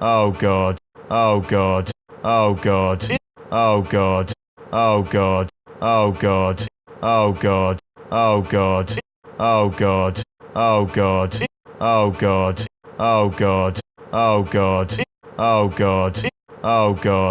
Oh god. Oh god. Oh god. Oh god. Oh god. Oh god. Oh god. Oh god. Oh god. Oh god. Oh god. Oh god. Oh god. Oh god. Oh god.